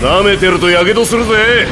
舐めてるとやけどするぜ。